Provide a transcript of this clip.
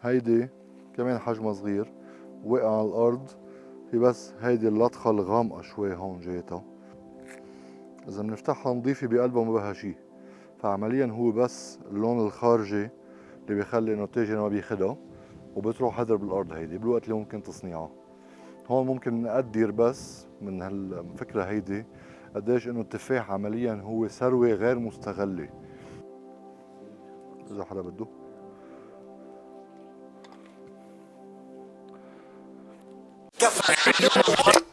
هيدي كمان حجمها صغير وقع على الأرض. في بس هيدي اللطخة الغامقة شوي هون جايتها إذا بنفتحها نظيفة بقلبها ما بها شي. فعمليا هو بس اللون الخارجي اللي بيخلي إنه التاجر ما بياخدها وبتروح هدر بالأرض هيدي بالوقت اللي ممكن تصنيعها. هون ممكن نقدر بس من هالفكرة هيدي قديش إنه التفاح عمليا هو ثروة غير مستغلة. إذا حدا بده. Gracias.